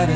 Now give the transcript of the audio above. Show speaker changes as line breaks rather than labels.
la